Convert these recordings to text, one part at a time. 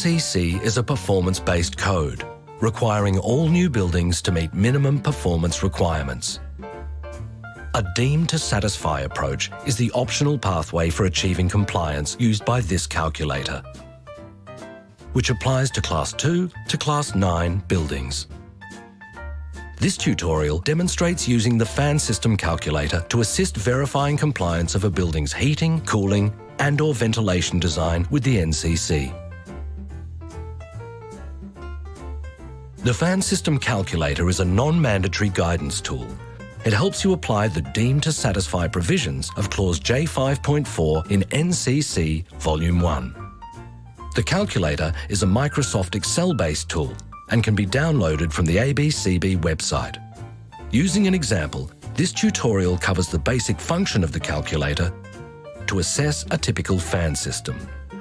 NCC is a performance-based code, requiring all new buildings to meet minimum performance requirements. A deemed to satisfy approach is the optional pathway for achieving compliance used by this calculator, which applies to Class 2 to Class 9 buildings. This tutorial demonstrates using the fan system calculator to assist verifying compliance of a building's heating, cooling and or ventilation design with the NCC. The fan system calculator is a non-mandatory guidance tool. It helps you apply the deemed to satisfy provisions of clause J5.4 in NCC Volume 1. The calculator is a Microsoft Excel-based tool and can be downloaded from the ABCB website. Using an example, this tutorial covers the basic function of the calculator to assess a typical fan system.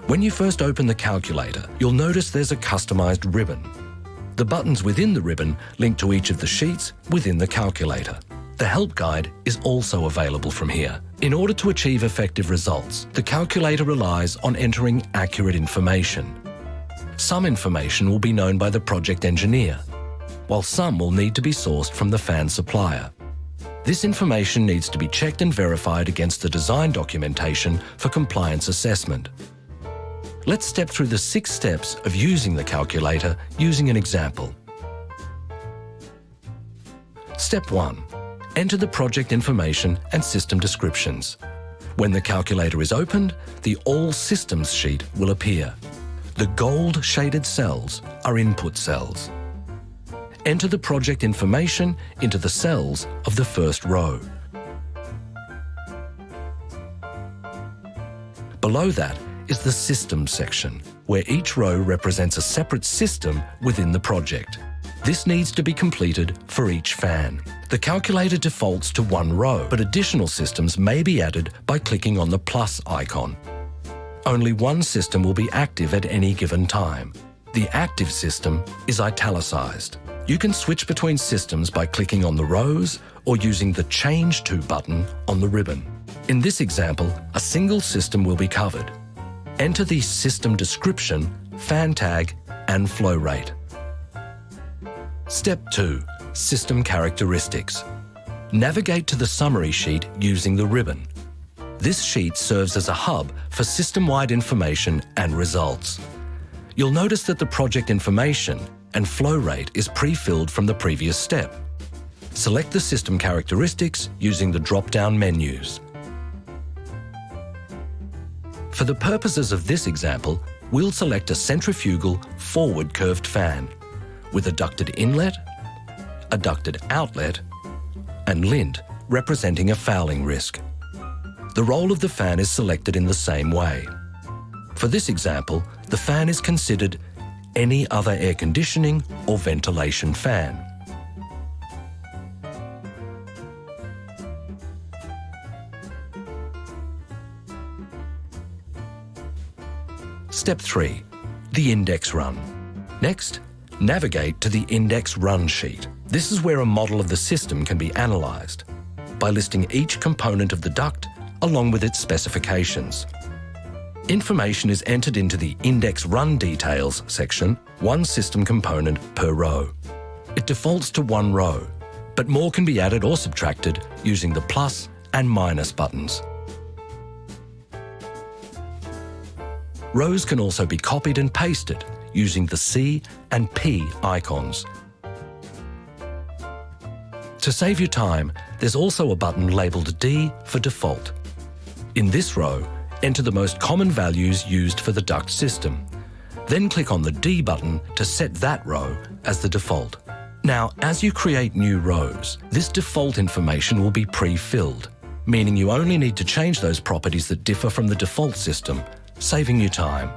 When you first open the calculator, you'll notice there's a customized ribbon. The buttons within the ribbon link to each of the sheets within the calculator. The help guide is also available from here. In order to achieve effective results, the calculator relies on entering accurate information. Some information will be known by the project engineer, while some will need to be sourced from the fan supplier. This information needs to be checked and verified against the design documentation for compliance assessment. Let's step through the six steps of using the calculator using an example. Step 1. Enter the project information and system descriptions. When the calculator is opened, the All Systems sheet will appear. The gold shaded cells are input cells. Enter the project information into the cells of the first row. Below that is the System section, where each row represents a separate system within the project. This needs to be completed for each fan. The calculator defaults to one row, but additional systems may be added by clicking on the plus icon only one system will be active at any given time. The active system is italicized. You can switch between systems by clicking on the rows or using the Change To button on the ribbon. In this example, a single system will be covered. Enter the system description, fan tag and flow rate. Step 2. System characteristics. Navigate to the summary sheet using the ribbon. This sheet serves as a hub for system-wide information and results. You'll notice that the project information and flow rate is pre-filled from the previous step. Select the system characteristics using the drop-down menus. For the purposes of this example, we'll select a centrifugal forward curved fan with a ducted inlet, a ducted outlet and lint representing a fouling risk the role of the fan is selected in the same way. For this example, the fan is considered any other air conditioning or ventilation fan. Step 3. The index run. Next, navigate to the index run sheet. This is where a model of the system can be analysed by listing each component of the duct along with its specifications. Information is entered into the Index Run Details section, one system component per row. It defaults to one row, but more can be added or subtracted using the plus and minus buttons. Rows can also be copied and pasted using the C and P icons. To save you time, there's also a button labelled D for default. In this row, enter the most common values used for the duct system. Then click on the D button to set that row as the default. Now, as you create new rows, this default information will be pre-filled, meaning you only need to change those properties that differ from the default system, saving you time.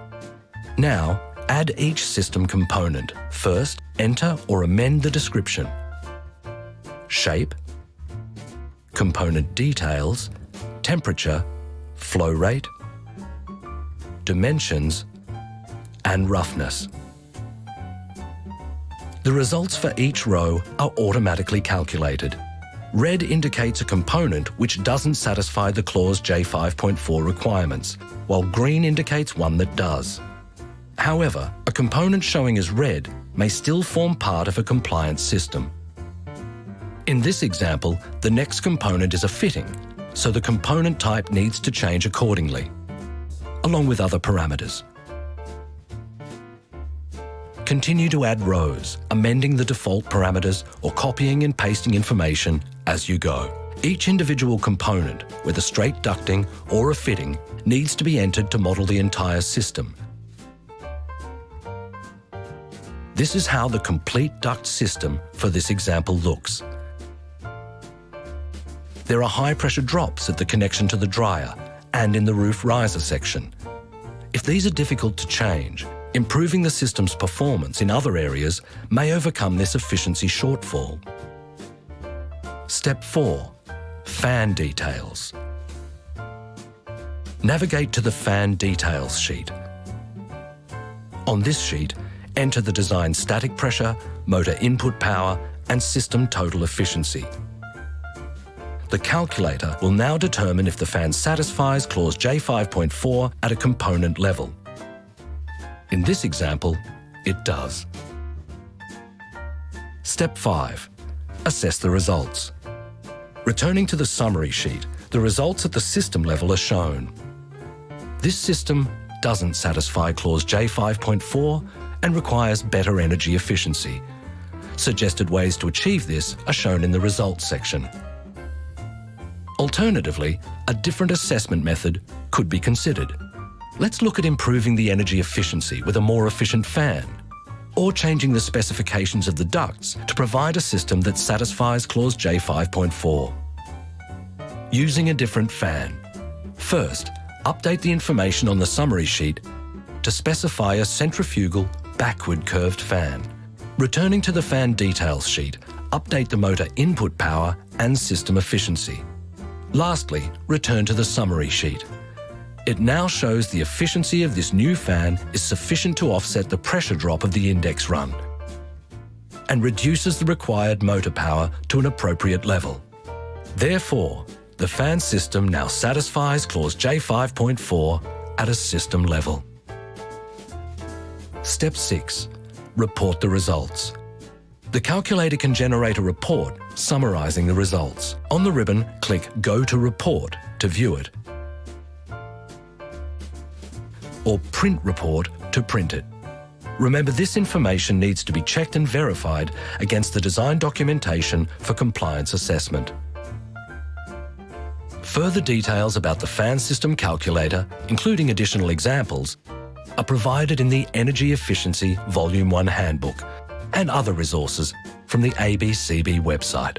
Now, add each system component. First, enter or amend the description. Shape, component details, temperature, flow rate, dimensions, and roughness. The results for each row are automatically calculated. Red indicates a component which doesn't satisfy the clause J5.4 requirements, while green indicates one that does. However, a component showing as red may still form part of a compliance system. In this example, the next component is a fitting, so the component type needs to change accordingly, along with other parameters. Continue to add rows, amending the default parameters or copying and pasting information as you go. Each individual component, a straight ducting or a fitting, needs to be entered to model the entire system. This is how the complete duct system for this example looks. There are high pressure drops at the connection to the dryer and in the roof riser section. If these are difficult to change, improving the system's performance in other areas may overcome this efficiency shortfall. Step 4. Fan Details. Navigate to the Fan Details sheet. On this sheet, enter the design static pressure, motor input power and system total efficiency. The calculator will now determine if the fan satisfies clause J5.4 at a component level. In this example, it does. Step 5. Assess the results. Returning to the summary sheet, the results at the system level are shown. This system doesn't satisfy clause J5.4 and requires better energy efficiency. Suggested ways to achieve this are shown in the results section. Alternatively, a different assessment method could be considered. Let's look at improving the energy efficiency with a more efficient fan, or changing the specifications of the ducts to provide a system that satisfies clause J5.4. Using a different fan. First, update the information on the summary sheet to specify a centrifugal backward curved fan. Returning to the fan details sheet, update the motor input power and system efficiency. Lastly, return to the summary sheet. It now shows the efficiency of this new fan is sufficient to offset the pressure drop of the index run and reduces the required motor power to an appropriate level. Therefore, the fan system now satisfies clause J5.4 at a system level. Step 6. Report the results. The calculator can generate a report summarising the results. On the ribbon, click Go to Report to view it or Print Report to print it. Remember this information needs to be checked and verified against the design documentation for compliance assessment. Further details about the fan system calculator, including additional examples, are provided in the Energy Efficiency Volume 1 Handbook and other resources from the ABCB website.